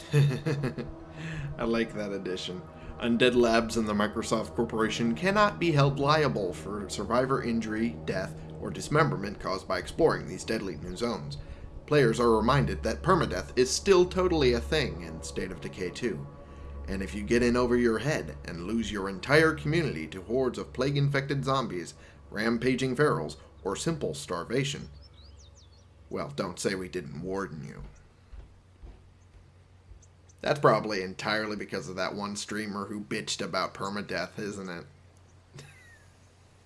I like that addition. Undead Labs and the Microsoft Corporation cannot be held liable for survivor injury, death, or dismemberment caused by exploring these deadly new zones. Players are reminded that permadeath is still totally a thing in State of Decay 2. And if you get in over your head and lose your entire community to hordes of plague-infected zombies, rampaging ferals, or simple starvation, well, don't say we didn't warn you. That's probably entirely because of that one streamer who bitched about permadeath, isn't it?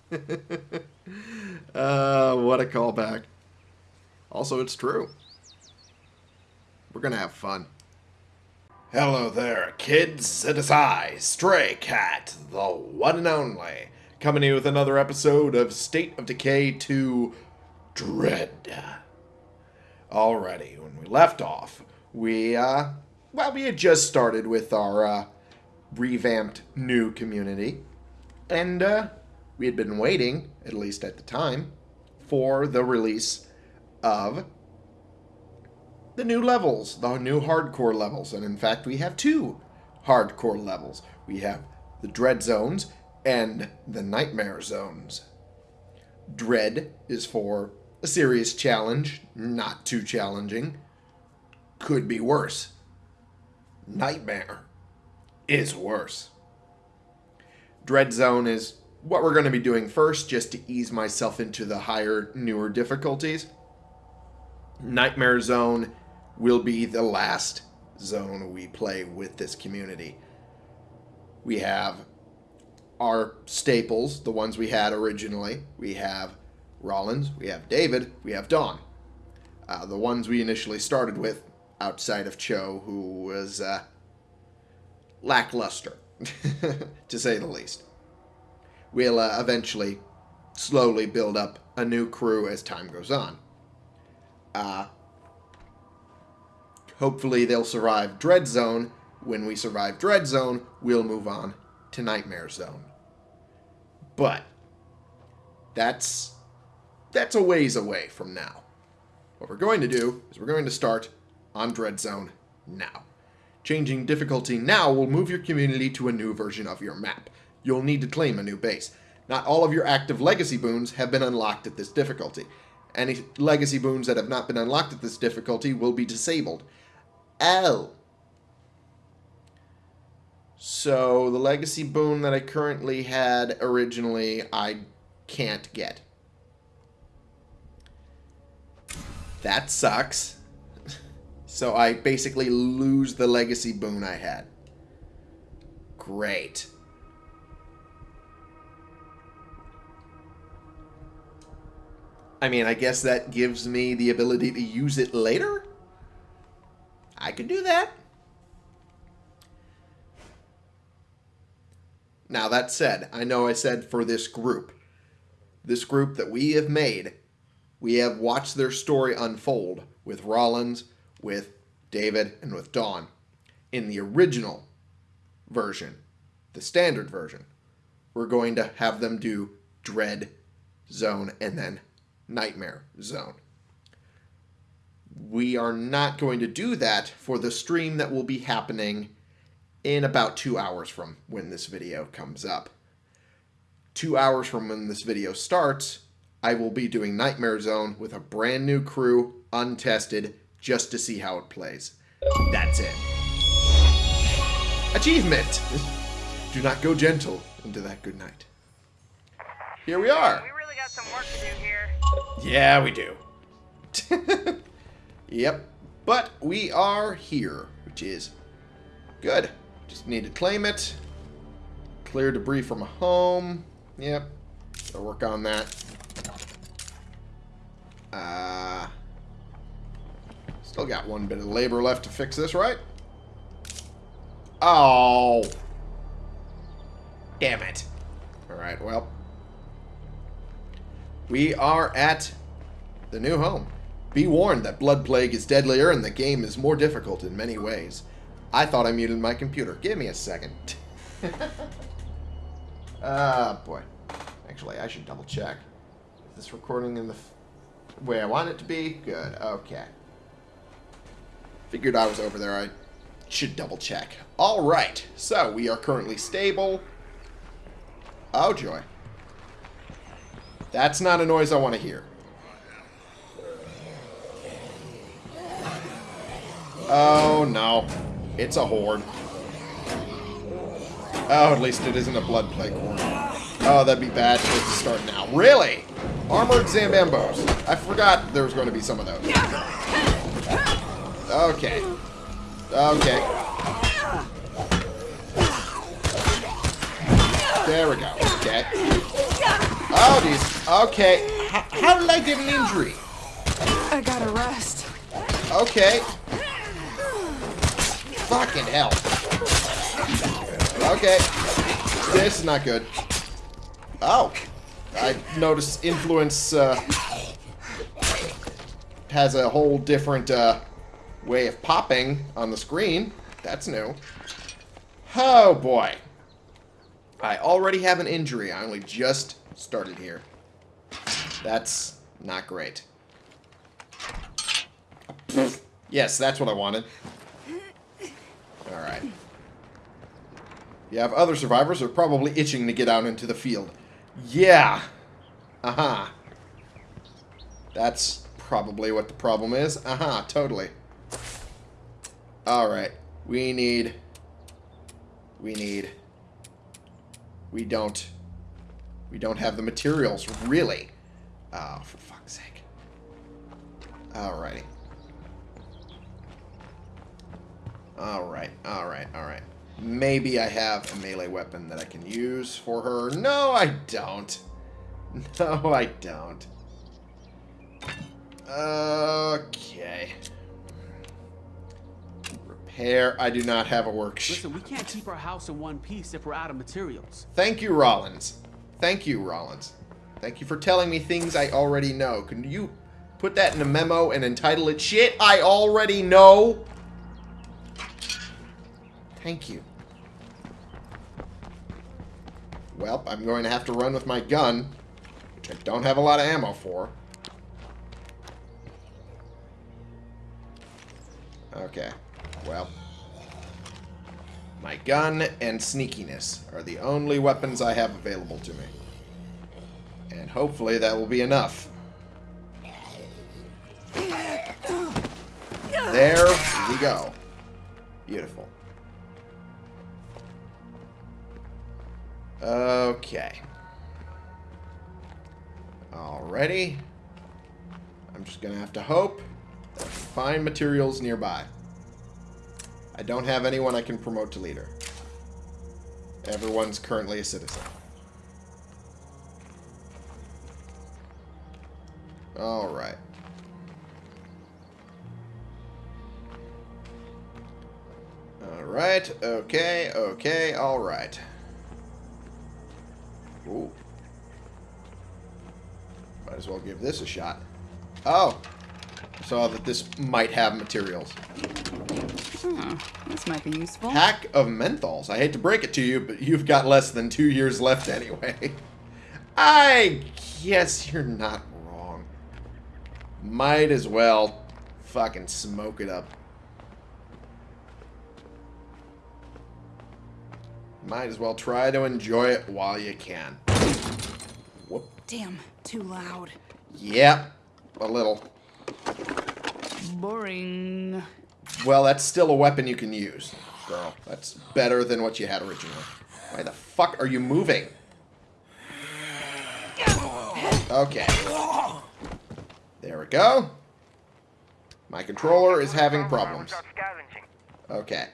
uh, what a callback. Also, it's true. We're gonna have fun. Hello there, kids. It is I, Stray Cat, the one and only, coming to you with another episode of State of Decay 2 Dread. Alrighty, when we left off, we, uh, well, we had just started with our uh, revamped new community, and uh, we had been waiting, at least at the time, for the release of the new levels, the new hardcore levels. And in fact, we have two hardcore levels. We have the Dread Zones and the Nightmare Zones. Dread is for a serious challenge, not too challenging. Could be worse. Nightmare is worse. Dread Zone is what we're going to be doing first, just to ease myself into the higher, newer difficulties. Nightmare Zone will be the last zone we play with this community. We have our staples, the ones we had originally. We have Rollins, we have David, we have Dawn. Uh, the ones we initially started with outside of Cho, who was uh, lackluster, to say the least. We'll uh, eventually slowly build up a new crew as time goes on. Uh, hopefully they'll survive Dread Zone. When we survive Dread Zone, we'll move on to Nightmare Zone. But that's that's a ways away from now. What we're going to do is we're going to start on Dread Zone now. Changing difficulty now will move your community to a new version of your map. You'll need to claim a new base. Not all of your active legacy boons have been unlocked at this difficulty. Any legacy boons that have not been unlocked at this difficulty will be disabled. L. So the legacy boon that I currently had originally, I can't get. That sucks. So I basically lose the legacy boon I had. Great. I mean, I guess that gives me the ability to use it later? I could do that. Now, that said, I know I said for this group. This group that we have made, we have watched their story unfold with Rollins, with David, and with Dawn. In the original version, the standard version, we're going to have them do Dread Zone and then Nightmare Zone. We are not going to do that for the stream that will be happening in about two hours from when this video comes up. Two hours from when this video starts, I will be doing Nightmare Zone with a brand new crew, untested, just to see how it plays. That's it. Achievement! do not go gentle into that good night. Here we are. We really got some work to do here. Yeah, we do. yep. But we are here, which is good. Just need to claim it. Clear debris from a home. Yep. Gotta work on that. Uh, still got one bit of labor left to fix this, right? Oh. Damn it. Alright, well. We are at the new home. Be warned that Blood Plague is deadlier and the game is more difficult in many ways. I thought I muted my computer. Give me a second. Ah, uh, boy. Actually, I should double check. Is this recording in the way I want it to be? Good. Okay. Figured I was over there. I should double check. Alright, so we are currently stable. Oh, joy. That's not a noise I want to hear. Oh, no. It's a horde. Oh, at least it isn't a blood plague horde. Oh, that'd be bad for it to start now. Really? Armored Zambambos. I forgot there was going to be some of those. Okay. Okay. There we go. Okay. Oh, these. Okay. How, how did I get an injury? I gotta rest. Okay. Fucking hell. Okay. This is not good. Oh. I noticed influence uh, has a whole different uh, way of popping on the screen. That's new. Oh, boy. I already have an injury. I only just started here. That's not great. yes, that's what I wanted. Alright. You have other survivors who are probably itching to get out into the field. Yeah. Uh-huh. That's probably what the problem is. Uh-huh, totally. Alright. We need... We need... We don't... We don't have the materials, really. Oh, for fuck's sake. Alrighty. Alright, alright, alright. Maybe I have a melee weapon that I can use for her. No, I don't. No, I don't. Okay. Repair. I do not have a workshop. Listen, we can't keep our house in one piece if we're out of materials. Thank you, Rollins. Thank you, Rollins. Thank you for telling me things I already know. Can you put that in a memo and entitle it Shit I Already Know? Thank you. Well, I'm going to have to run with my gun, which I don't have a lot of ammo for. Okay. Well. My gun and sneakiness are the only weapons I have available to me. And hopefully that will be enough. There we go. Beautiful. Okay. Alrighty. I'm just going to have to hope that I can find materials nearby. I don't have anyone I can promote to leader. Everyone's currently a citizen. Alright. Alright, okay, okay, alright. Ooh. Might as well give this a shot. Oh! Saw that this might have materials. Hmm, this might be useful. Pack of menthols. I hate to break it to you, but you've got less than two years left anyway. I guess you're not wrong. Might as well fucking smoke it up. Might as well try to enjoy it while you can. Whoop. Damn, too loud. Yep, a little. Boring. Well, that's still a weapon you can use, girl. That's better than what you had originally. Why the fuck are you moving? Okay. There we go. My controller is having problems. Okay.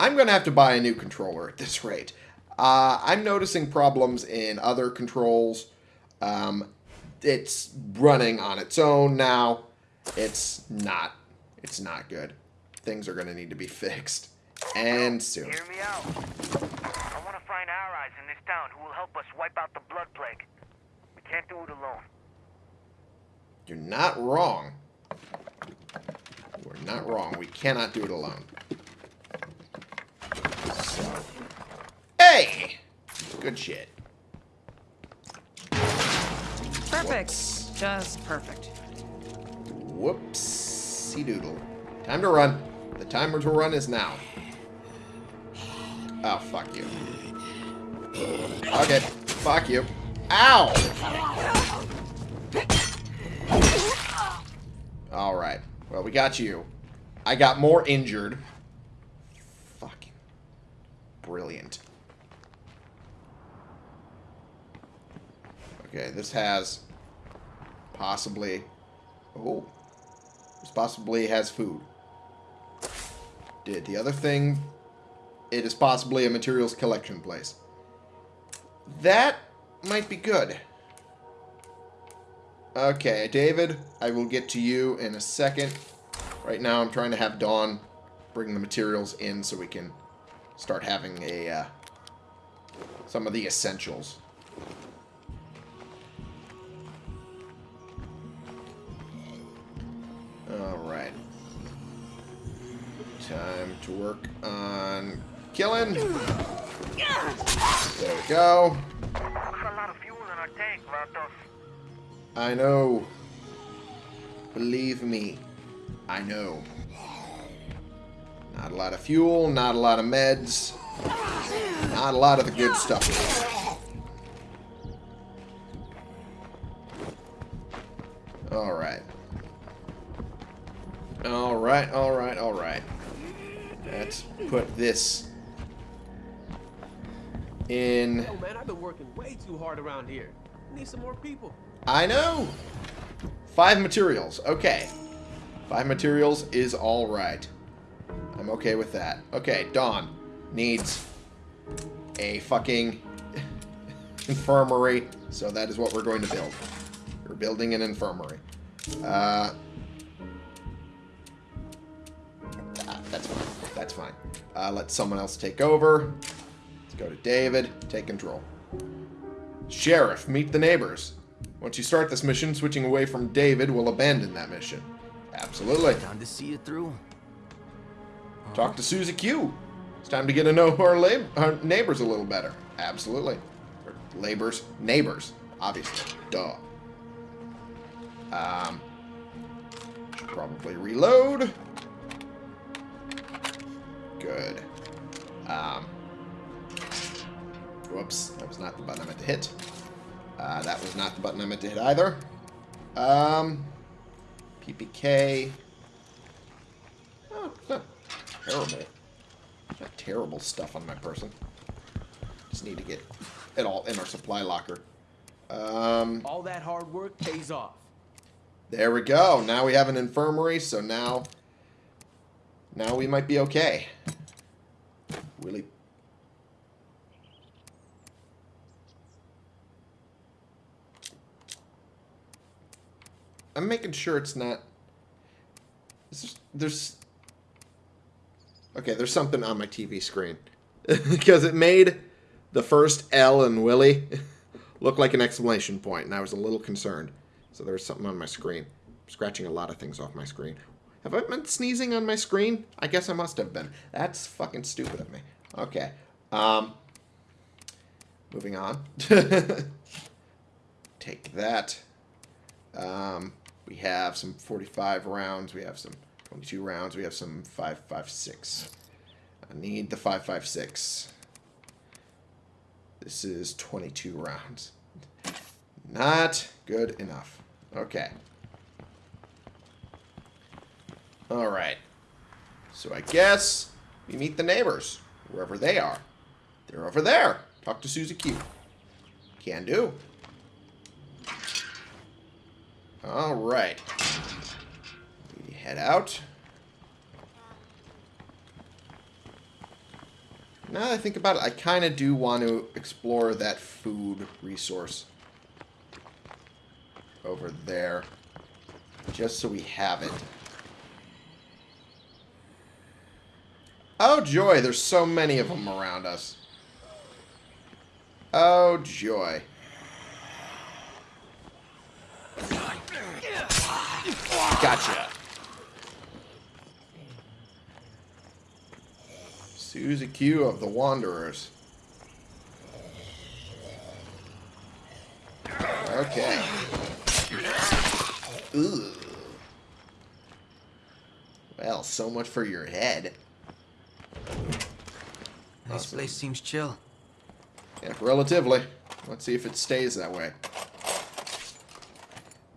I'm going to have to buy a new controller at this rate. Uh, I'm noticing problems in other controls. Um, it's running on its own now. It's not. It's not good. Things are going to need to be fixed. And soon. Hear me out. I want to find allies in this town who will help us wipe out the blood plague. We can't do it alone. You're not wrong. We're not wrong. We cannot do it alone. So. Hey! Good shit. Perfect. Just perfect. Whoopsie doodle. Time to run. The timer to run is now. Oh, fuck you. Okay, fuck you. Ow! Alright. Well, we got you. I got more injured. Fucking brilliant. Okay, this has possibly... Oh. This possibly has food. Did the other thing... It is possibly a materials collection place. That might be good. Okay, David, I will get to you in a second. Right now I'm trying to have Dawn bring the materials in so we can start having a uh, some of the essentials. Alright. Time to work on killing. There we go. Tank. I know. Believe me. I know. Not a lot of fuel, not a lot of meds. Not a lot of the good stuff. Alright. Alright, alright, alright. Let's put this in... Oh man, I've been working way too hard around here. Need some more people. I know. Five materials. Okay. Five materials is all right. I'm okay with that. Okay, Dawn needs a fucking infirmary. So that is what we're going to build. We're building an infirmary. Uh, fine. Uh, let someone else take over. Let's go to David. Take control. Sheriff, meet the neighbors. Once you start this mission, switching away from David will abandon that mission. Absolutely. Time to see it through. Talk to Susie Q. It's time to get to know our, lab our neighbors a little better. Absolutely. Or labors. Neighbors. Obviously. Duh. Um, should probably reload. Good. Um, whoops. That was not the button I meant to hit. Uh, that was not the button I meant to hit either. Um, PPK. Oh, not terrible. Not terrible stuff on my person. Just need to get it all in our supply locker. Um, All that hard work pays off. there we go. Now we have an infirmary, so now, now we might be okay. Really. I'm making sure it's not. There's, there's okay. There's something on my TV screen because it made the first L and Willie look like an exclamation point, and I was a little concerned. So there's something on my screen. I'm scratching a lot of things off my screen. Have I been sneezing on my screen? I guess I must have been. That's fucking stupid of me. Okay. Um. Moving on. Take that. Um, we have some 45 rounds. We have some 22 rounds. We have some 5.56. I need the 5.56. This is 22 rounds. Not good enough. Okay. Alright. So I guess we meet the neighbors, wherever they are. They're over there. Talk to Susie Q. Can do. Alright. We head out. Now that I think about it, I kind of do want to explore that food resource over there. Just so we have it. Oh, joy. There's so many of them around us. Oh, joy. Gotcha. Susie Q of the Wanderers. Okay. Ooh. Well, so much for your head. This place seems chill. Yeah, relatively. Let's see if it stays that way.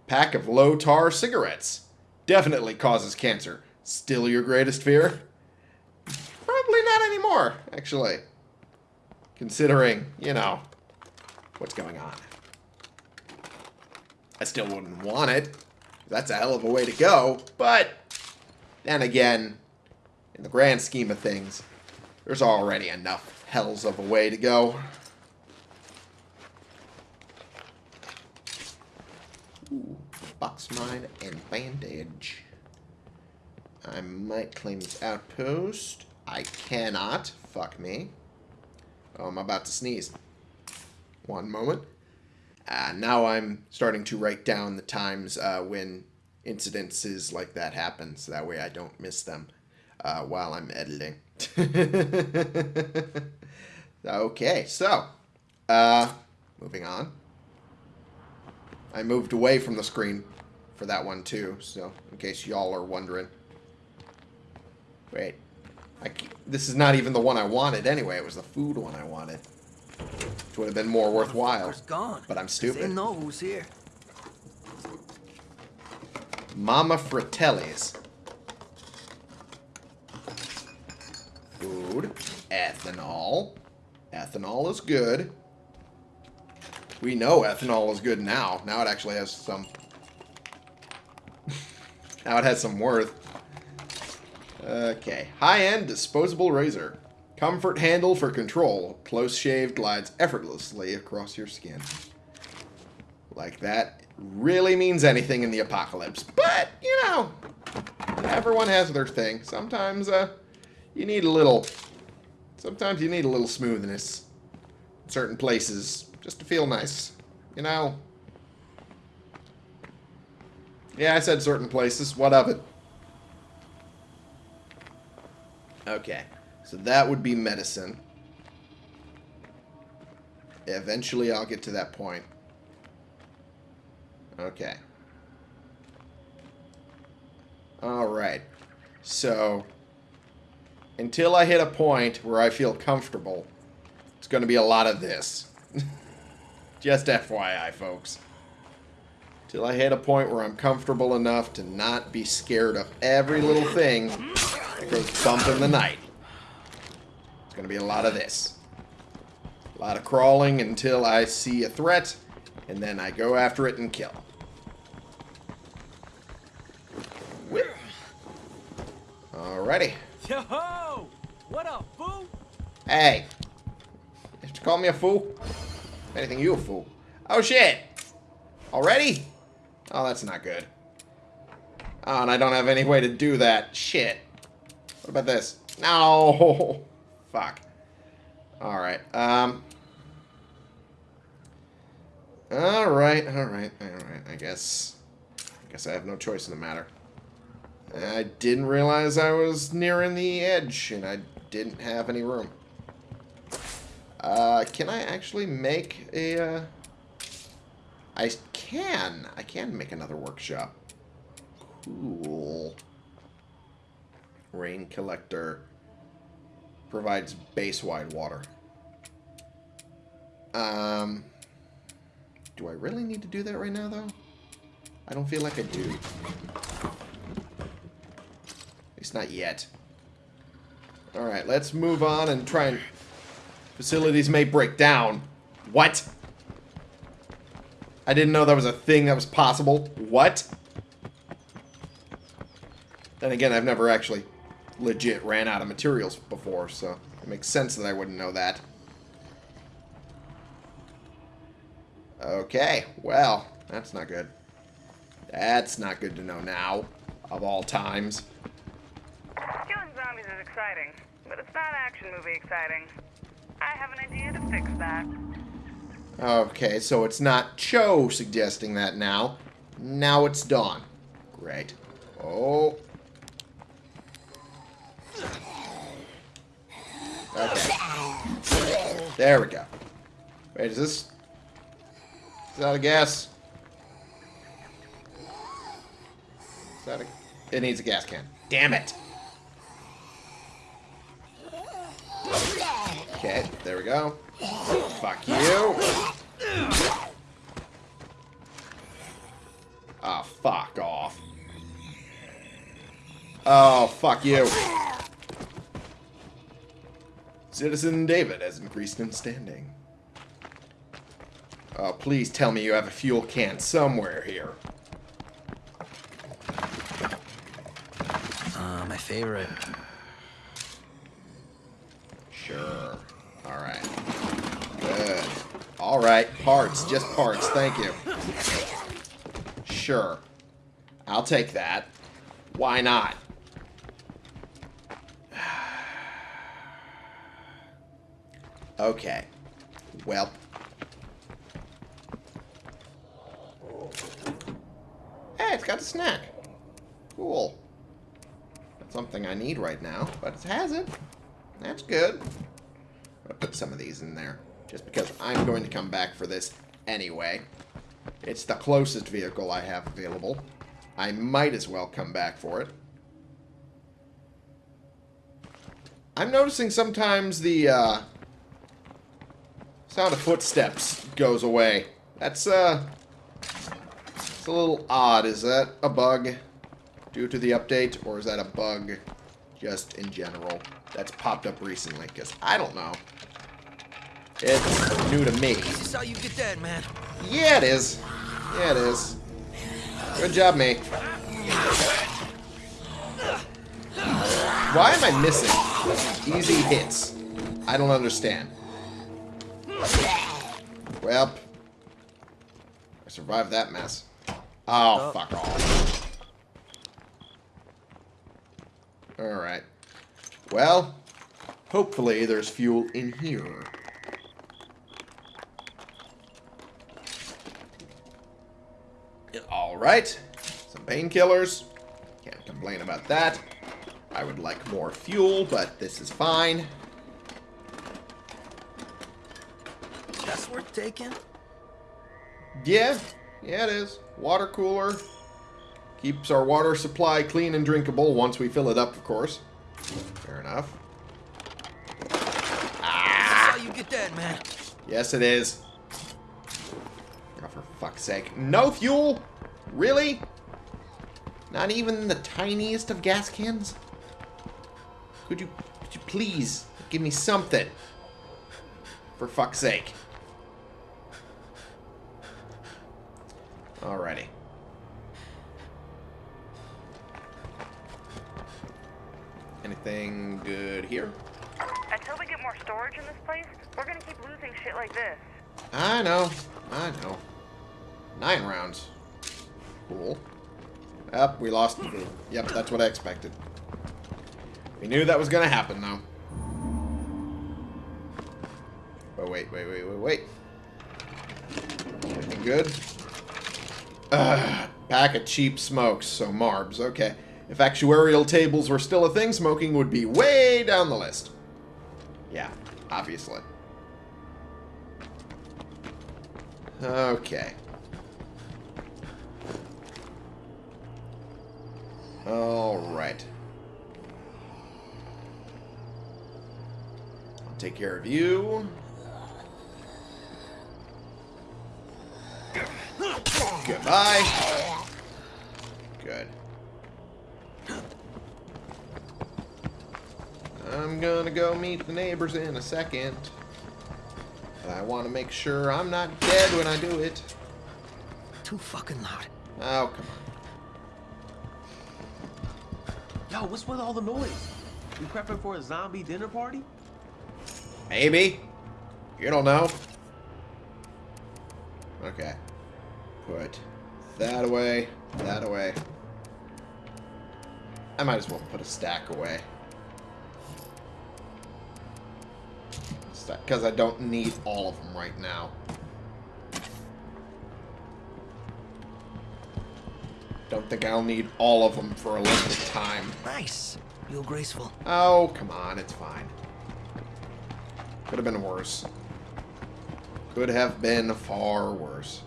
Pack of low tar cigarettes. Definitely causes cancer. Still your greatest fear? Probably not anymore, actually. Considering, you know, what's going on. I still wouldn't want it. That's a hell of a way to go, but then again, in the grand scheme of things, there's already enough hells of a way to go. Ooh, box mine and bandage. I might claim this outpost. I cannot. Fuck me. Oh, I'm about to sneeze. One moment. Uh, now I'm starting to write down the times uh, when incidences like that happen, so that way I don't miss them uh, while I'm editing. okay, so uh, moving on. I moved away from the screen for that one too, so in case y'all are wondering. Wait, I, this is not even the one I wanted anyway. It was the food one I wanted. Which would have been more worthwhile. Gone. But I'm stupid. They know who's here. Mama Fratelli's. Food. Ethanol. Ethanol is good. We know ethanol is good now. Now it actually has some... now it has some worth. Okay. High-end disposable razor. Comfort handle for control. Close shave glides effortlessly across your skin. Like that really means anything in the apocalypse. But, you know, everyone has their thing. Sometimes uh, you need a little... Sometimes you need a little smoothness in certain places just to feel nice. You know? Yeah, I said certain places. What of it? Okay. So that would be medicine. Eventually I'll get to that point. Okay. Alright. So, until I hit a point where I feel comfortable, it's going to be a lot of this. Just FYI, folks. Till I hit a point where I'm comfortable enough to not be scared of every little thing that goes bump in the night. It's going to be a lot of this. A lot of crawling until I see a threat, and then I go after it and kill. Whip. Alrighty. Yo! What up, fool? Hey. You call me a fool? If anything, you a fool. Oh, shit. Already? Oh, that's not good. Oh, and I don't have any way to do that. Shit. What about this? No. Fuck. Alright. Um. Alright, alright, alright. I guess... I guess I have no choice in the matter. I didn't realize I was nearing the edge, and I didn't have any room. Uh, can I actually make a, uh... I can. I can make another workshop. Cool. Rain collector provides base-wide water. Um, do I really need to do that right now, though? I don't feel like I do. At least not yet. Alright, let's move on and try and... Facilities may break down. What? I didn't know that was a thing that was possible. What? Then again, I've never actually legit ran out of materials before, so it makes sense that I wouldn't know that. Okay, well, that's not good. That's not good to know now, of all times. Exciting, but it's not action movie exciting. I have an idea to fix that. Okay, so it's not Cho suggesting that now. Now it's Dawn. Great. Oh. Okay. There we go. Wait, is this... Is that a gas? Is that a... It needs a gas can. Damn it. Okay, there we go. Fuck you. Ah, fuck off. Oh, fuck you. Citizen David has increased in standing. Oh, please tell me you have a fuel can somewhere here. Uh, my favorite. Sure. Alright. Good. Alright, parts. Just parts. Thank you. Sure. I'll take that. Why not? Okay. Well. Hey, it's got a snack. Cool. That's something I need right now, but it has it. That's good. I'll put some of these in there. Just because I'm going to come back for this anyway. It's the closest vehicle I have available. I might as well come back for it. I'm noticing sometimes the uh, sound of footsteps goes away. That's uh, it's a little odd. Is that a bug due to the update, or is that a bug just in general that's popped up recently? Because I don't know. It's new to me. This is how you get that, man. Yeah, it is. Yeah, it is. Good job, mate. Why am I missing easy hits? I don't understand. Well, I survived that mess. Oh, oh. fuck off. Alright. Well, hopefully there's fuel in here. Alright. Some painkillers. Can't complain about that. I would like more fuel, but this is fine. That's worth taking. Yeah, yeah it is. Water cooler. Keeps our water supply clean and drinkable once we fill it up, of course. Fair enough. Ah! how you get that, man. Yes, it is. Oh, for fuck's sake. No fuel? Really? Not even the tiniest of gas cans? Could you, could you please give me something? For fuck's sake. Alrighty. Anything good here? Until we get more storage in this place, we're gonna keep losing shit like this. I know. I know. Nine rounds. Cool. Yep, we lost. Yep, that's what I expected. We knew that was going to happen, though. Oh, wait, wait, wait, wait, wait. Anything good? Ugh, pack of cheap smokes, so Marbs, okay. If actuarial tables were still a thing, smoking would be way down the list. Yeah, obviously. Okay. Alright. I'll take care of you. Goodbye. Good. I'm gonna go meet the neighbors in a second. I want to make sure I'm not dead when I do it. Too fucking loud. Oh, come on. What's with all the noise? You prepping for a zombie dinner party? Maybe. You don't know. Okay. Put that away, that away. I might as well put a stack away. Because I don't need all of them right now. Think I'll need all of them for a limited time. Nice. You're graceful. Oh, come on, it's fine. Could have been worse. Could have been far worse.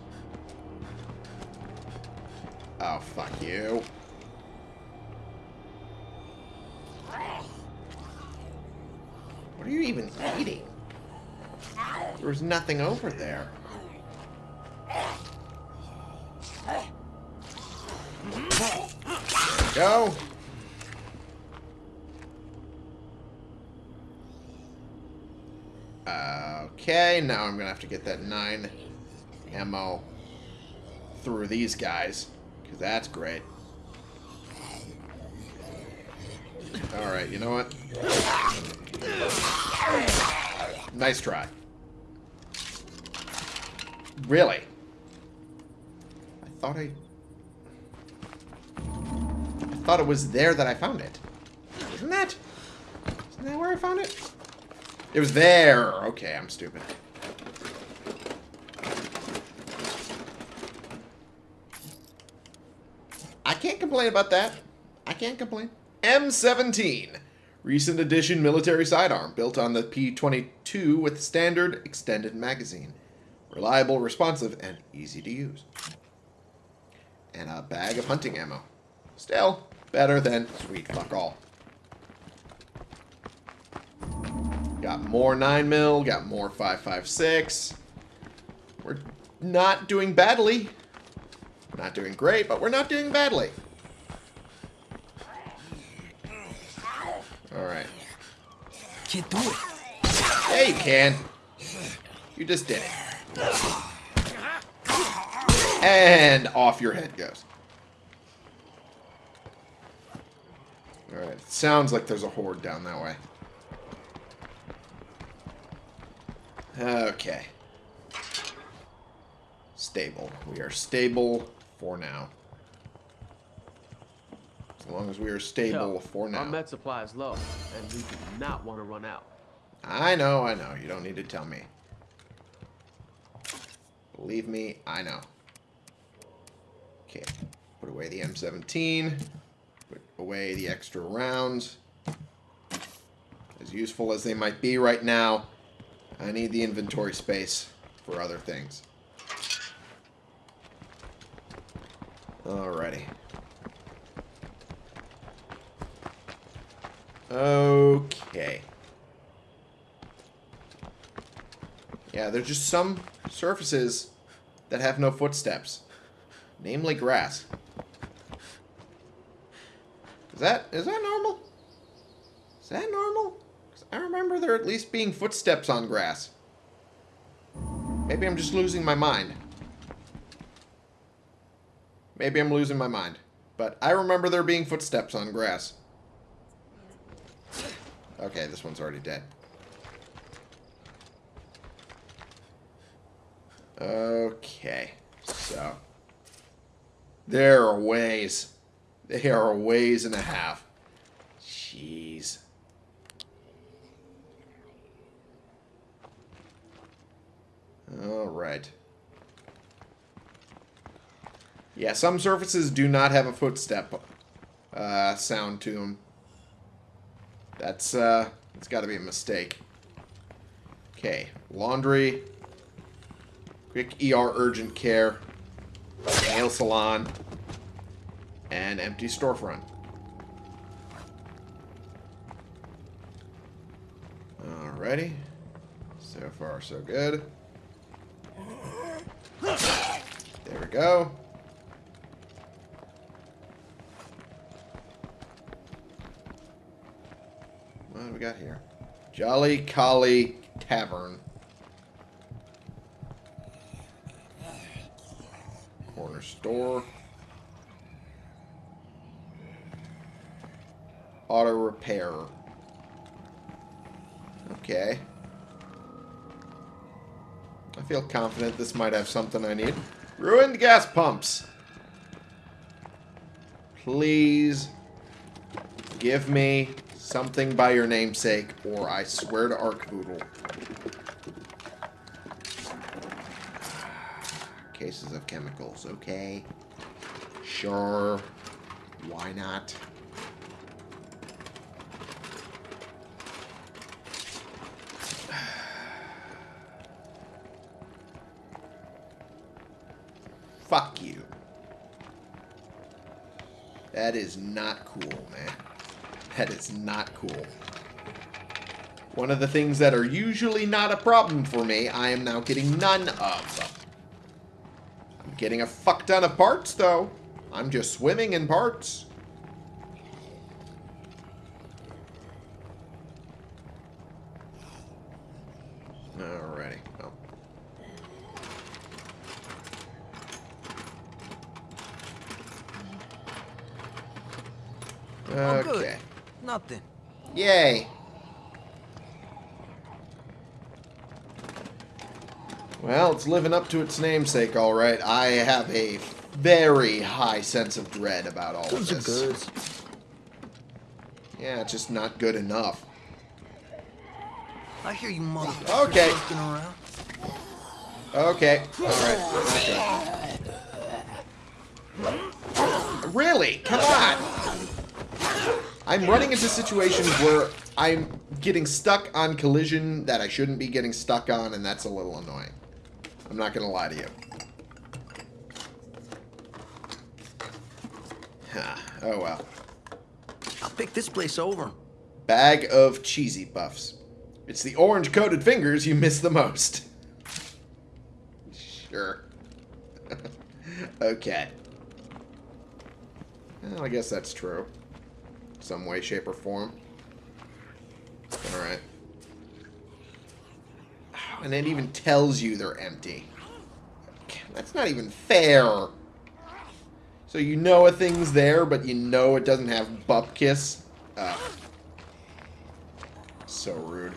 Oh, fuck you. What are you even eating? There was nothing over there. Go. Okay, now I'm gonna have to get that nine ammo through these guys, because that's great. Alright, you know what? Nice try. Really? I thought I... I thought it was there that I found it. Isn't that? Isn't that where I found it? It was there. Okay, I'm stupid. I can't complain about that. I can't complain. M17. Recent edition military sidearm built on the P22 with standard extended magazine. Reliable, responsive, and easy to use. And a bag of hunting ammo. Still, better than sweet fuck all. Got more 9 mil, got more 5.56. We're not doing badly. Not doing great, but we're not doing badly. Alright. Can't do it. Yeah, you can. You just did it. And off your head goes. Alright, sounds like there's a horde down that way. Okay. Stable. We are stable for now. As long as we are stable Yo, for now. Our med supply is low, and we do not want to run out. I know, I know. You don't need to tell me. Believe me, I know. Okay. Put away the M17. Away the extra rounds. As useful as they might be right now, I need the inventory space for other things. Alrighty. Okay. Yeah, there's just some surfaces that have no footsteps. Namely grass. Is that is that normal? Is that normal? I remember there at least being footsteps on grass. Maybe I'm just losing my mind. Maybe I'm losing my mind. But I remember there being footsteps on grass. Okay, this one's already dead. Okay, so. There are ways. There are ways and a half. Jeez. Alright. Yeah, some surfaces do not have a footstep uh, sound to them. That's, uh, it's got to be a mistake. Okay, laundry, quick ER urgent care, nail salon, and empty storefront. Alrighty. So far, so good. There we go. What do we got here? Jolly Collie Tavern. Corner store. Auto repair. Okay. I feel confident this might have something I need. Ruined gas pumps. Please give me something by your namesake, or I swear to Arcboodle. Cases of chemicals, okay. Sure. Why not? That is not cool, man. That is not cool. One of the things that are usually not a problem for me, I am now getting none of. I'm getting a fuck ton of parts, though. I'm just swimming in parts. Alrighty. Well. I'm good. Okay. Nothing. Yay. Well, it's living up to its namesake, all right. I have a very high sense of dread about all of Those are this. Yeah, it's just not good enough. I hear you motherfuckers Okay. around. Okay, all right. Okay. Really? Come on. I'm running into situations where I'm getting stuck on collision that I shouldn't be getting stuck on, and that's a little annoying. I'm not going to lie to you. Huh. Ah, oh well. I'll pick this place over. Bag of cheesy puffs. It's the orange coated fingers you miss the most. Sure. okay. Well, I guess that's true. Some way, shape, or form. Alright. And it even tells you they're empty. That's not even fair. So you know a thing's there, but you know it doesn't have bupkis. Ugh. So rude.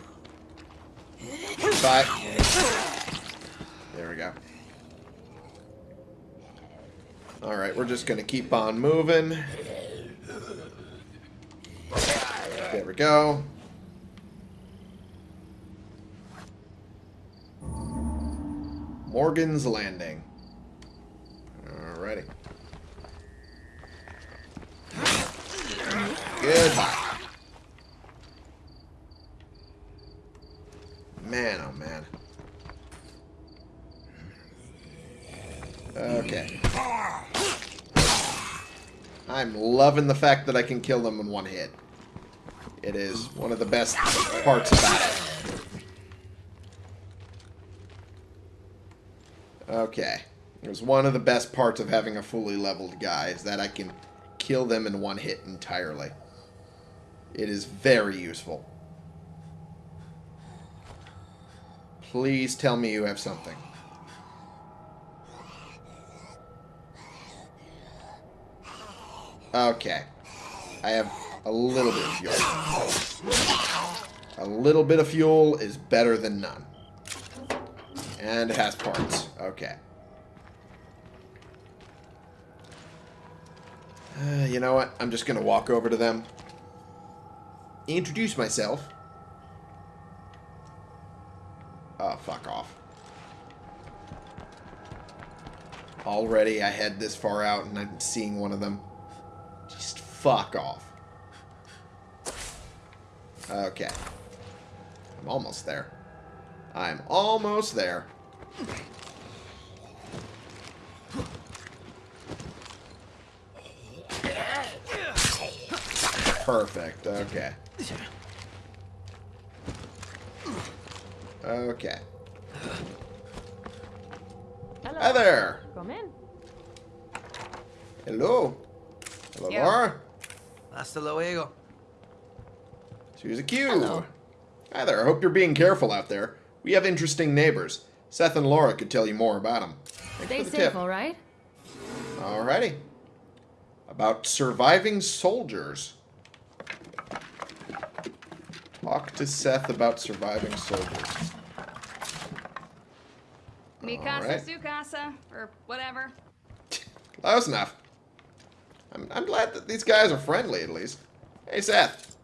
Bye. There we go. Alright, we're just gonna keep on moving. There we go. Morgan's Landing. Alrighty. Goodbye. Man, oh man. Okay. I'm loving the fact that I can kill them in one hit. It is one of the best parts about it. Okay. It was one of the best parts of having a fully leveled guy, is that I can kill them in one hit entirely. It is very useful. Please tell me you have something. Okay. I have a little bit of fuel. A little bit of fuel is better than none. And it has parts. Okay. Uh, you know what? I'm just going to walk over to them. Introduce myself. Oh, fuck off. Already I head this far out and I'm seeing one of them. Just fuck off. Okay. I'm almost there. I'm almost there. Perfect. Okay. Okay. Hello. Hi there. Come in. Hello. Hello, Yeah. Laura. Hasta luego. Suzy Q. Hello. Hi there. I hope you're being careful out there. We have interesting neighbors. Seth and Laura could tell you more about them. Stay the safe, tip. all right? Alrighty. About surviving soldiers. Talk to Seth about surviving soldiers. Mikasa, All right. su casa, or whatever. Close enough. I'm, I'm glad that these guys are friendly, at least. Hey, Seth.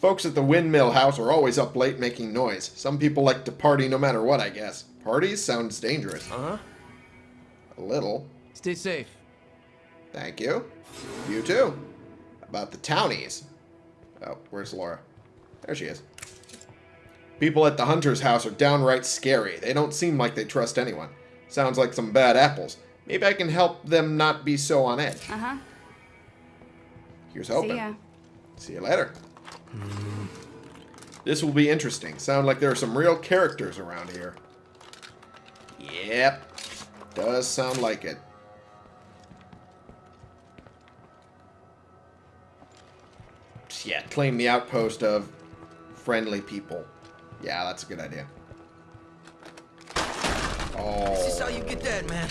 Folks at the windmill house are always up late making noise. Some people like to party no matter what, I guess. Parties sounds dangerous. Uh huh. A little. Stay safe. Thank you. You too. About the townies. Oh, where's Laura? There she is. People at the hunter's house are downright scary. They don't seem like they trust anyone. Sounds like some bad apples. Maybe I can help them not be so on edge. Uh huh. Here's hoping. See ya. See you later. This will be interesting. Sound like there are some real characters around here. Yep. Does sound like it. Yeah, claim the outpost of friendly people. Yeah, that's a good idea. Oh. This is how you Oh, get that, man.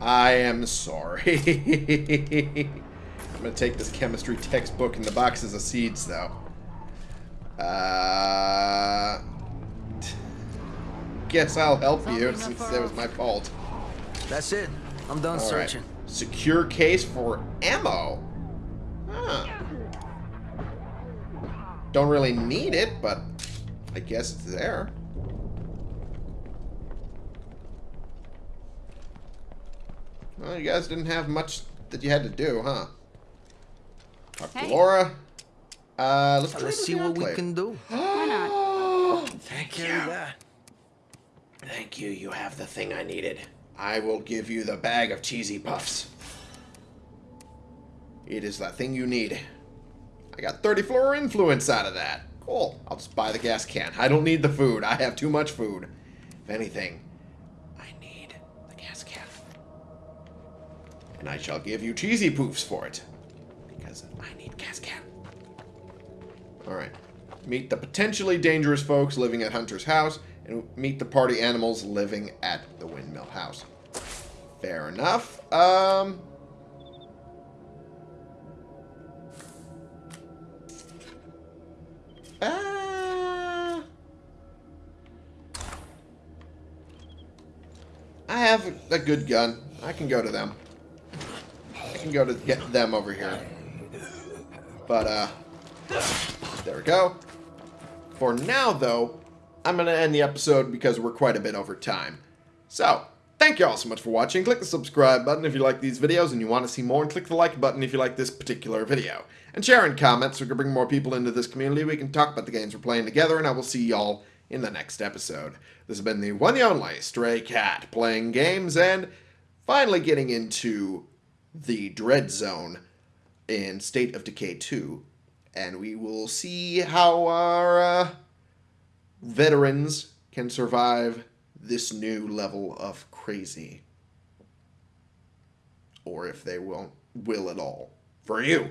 Oh. I am sorry. I'm gonna take this chemistry textbook and the boxes of seeds, though. Uh, guess I'll help you since it was my fault. That's it. I'm done All right. searching. Secure case for ammo. Huh. Don't really need it, but I guess it's there. Well, you guys didn't have much that you had to do, huh? Talk to Laura. Uh, let's, Let's see what we can do. Why not? Thank you. Thank you. You have the thing I needed. I will give you the bag of cheesy puffs. It is the thing you need. I got 30 floor influence out of that. Cool. I'll just buy the gas can. I don't need the food. I have too much food. If anything, I need the gas can. And I shall give you cheesy poofs for it. Because I need gas can. Alright. Meet the potentially dangerous folks living at Hunter's house, and meet the party animals living at the windmill house. Fair enough. Um. Uh, I have a good gun. I can go to them. I can go to get them over here. But, uh, there we go. For now, though, I'm going to end the episode because we're quite a bit over time. So, thank you all so much for watching. Click the subscribe button if you like these videos and you want to see more, and click the like button if you like this particular video. And share and comment so we can bring more people into this community. We can talk about the games we're playing together, and I will see y'all in the next episode. This has been the one and only Stray Cat playing games and finally getting into the Dread Zone in State of Decay 2. And we will see how our uh, veterans can survive this new level of crazy. Or if they won't will at all. For you.